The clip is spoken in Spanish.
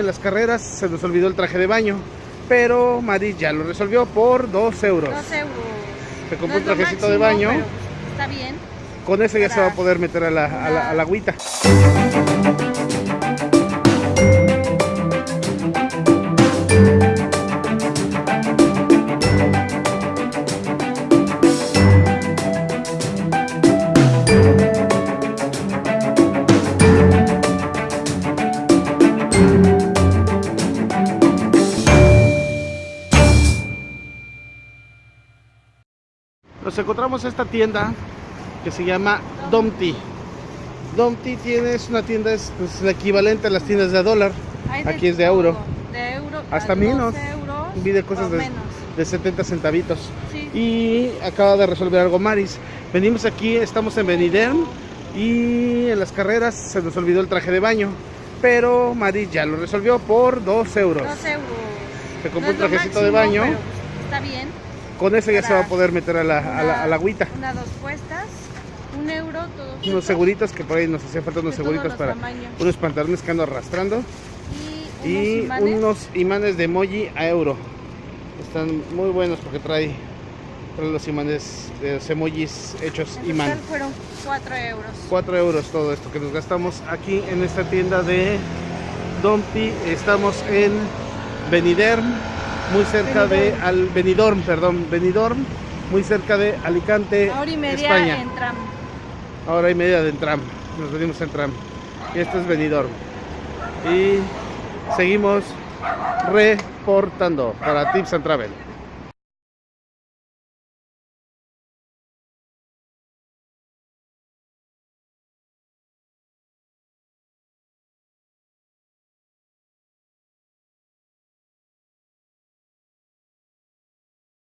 En las carreras se nos olvidó el traje de baño, pero Mari ya lo resolvió por 2 euros. Dos euros. Se compró No un trajecito de baño. Está bien. Con eso ya se va a poder meter a la, a la, a la agüita. Nos encontramos esta tienda que se llama Domti. Domti tiene, es una tienda, es pues, la equivalente a las tiendas de a dólar. De Aquí es de euro. De euro. Hasta menos. 12 euros. Vi de cosas de, menos. de 70 centavitos. Sí. Y acaba de resolver algo Maris. Venimos aquí, estamos en Beniderm y en las carreras se nos olvidó el traje de baño. Pero Maris ya lo resolvió por 2 euros. Dos euros. Se compró No un trajecito de baño. pero, Está bien. Con eso ya se va a poder meter a la, a la, a la agüita. Una, dos puestas. Un euro, todos. Unos seguritos que por ahí nos hacía falta unos de seguritos para tamaños. unos pantalones que ando arrastrando. Y, y unos imanes. unos imanes de emoji a euro. Están muy buenos porque trae, trae los imanes, de los emojis hechos En imán. total fueron 4 euros. 4 euros todo esto que nos gastamos aquí en esta tienda de Dompi. Estamos en Beniderm, muy cerca de al Benidorm, perdón, Benidorm, muy cerca de Alicante, Ahora y media España. en tram. Ahora y media de tram. Nos venimos en tram. Y esto es Benidorm. Y seguimos reportando para Tips and Travel.